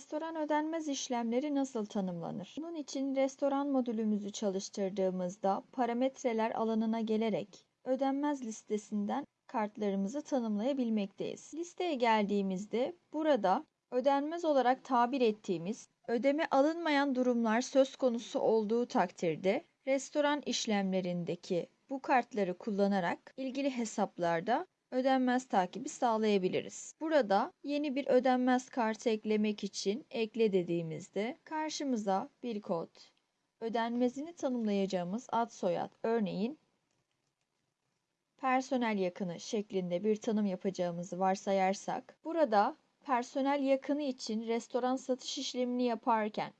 Restoran ödenmez işlemleri nasıl tanımlanır? Bunun için restoran modülümüzü çalıştırdığımızda parametreler alanına gelerek ödenmez listesinden kartlarımızı tanımlayabilmekteyiz. Listeye geldiğimizde burada ödenmez olarak tabir ettiğimiz ödeme alınmayan durumlar söz konusu olduğu takdirde restoran işlemlerindeki bu kartları kullanarak ilgili hesaplarda ödenmez takibi sağlayabiliriz. Burada yeni bir ödenmez kartı eklemek için ekle dediğimizde karşımıza bir kod, ödenmezini tanımlayacağımız ad soyad örneğin personel yakını şeklinde bir tanım yapacağımızı varsayarsak burada personel yakını için restoran satış işlemini yaparken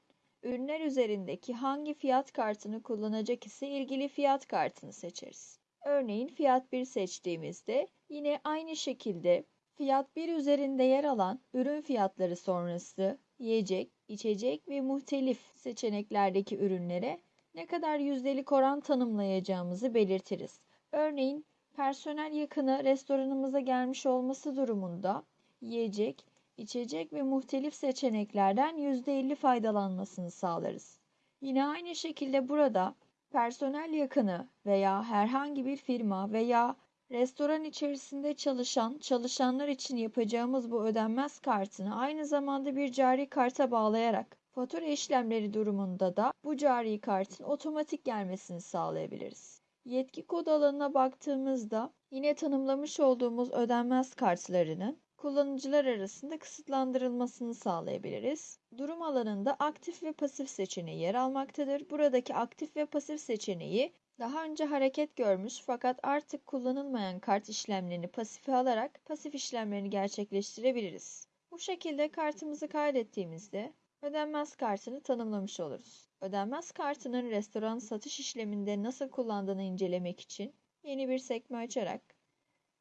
ürünler üzerindeki hangi fiyat kartını kullanacak ise ilgili fiyat kartını seçeriz. Örneğin fiyat 1 seçtiğimizde yine aynı şekilde fiyat 1 üzerinde yer alan ürün fiyatları sonrası yiyecek, içecek ve muhtelif seçeneklerdeki ürünlere ne kadar yüzdelik oran tanımlayacağımızı belirtiriz. Örneğin personel yakını restoranımıza gelmiş olması durumunda yiyecek, içecek ve muhtelif seçeneklerden %50 faydalanmasını sağlarız. Yine aynı şekilde burada personel yakını veya herhangi bir firma veya restoran içerisinde çalışan çalışanlar için yapacağımız bu ödenmez kartını aynı zamanda bir cari karta bağlayarak fatura işlemleri durumunda da bu cari kartın otomatik gelmesini sağlayabiliriz. Yetki kod alanına baktığımızda yine tanımlamış olduğumuz ödenmez kartlarının kullanıcılar arasında kısıtlandırılmasını sağlayabiliriz. Durum alanında aktif ve pasif seçeneği yer almaktadır. Buradaki aktif ve pasif seçeneği daha önce hareket görmüş fakat artık kullanılmayan kart işlemlerini pasife alarak pasif işlemlerini gerçekleştirebiliriz. Bu şekilde kartımızı kaydettiğimizde ödenmez kartını tanımlamış oluruz. Ödenmez kartının restoran satış işleminde nasıl kullandığını incelemek için yeni bir sekme açarak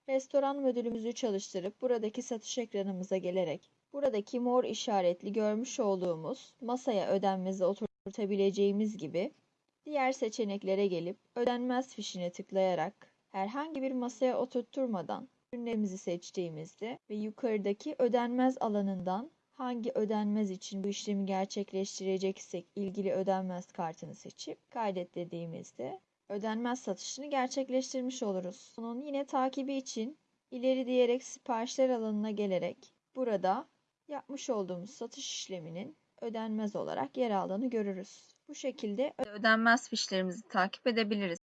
restoran modülümüzü çalıştırıp buradaki satış ekranımıza gelerek buradaki mor işaretli görmüş olduğumuz masaya ödenmezi oturtabileceğimiz gibi diğer seçeneklere gelip ödenmez fişine tıklayarak herhangi bir masaya oturtturmadan ürünlerimizi seçtiğimizde ve yukarıdaki ödenmez alanından hangi ödenmez için bu işlemi gerçekleştireceksek ilgili ödenmez kartını seçip kaydet dediğimizde ödenmez satışını gerçekleştirmiş oluruz. Bunun yine takibi için ileri diyerek siparişler alanına gelerek burada yapmış olduğumuz satış işleminin ödenmez olarak yer aldığını görürüz. Bu şekilde ödenmez fişlerimizi takip edebiliriz.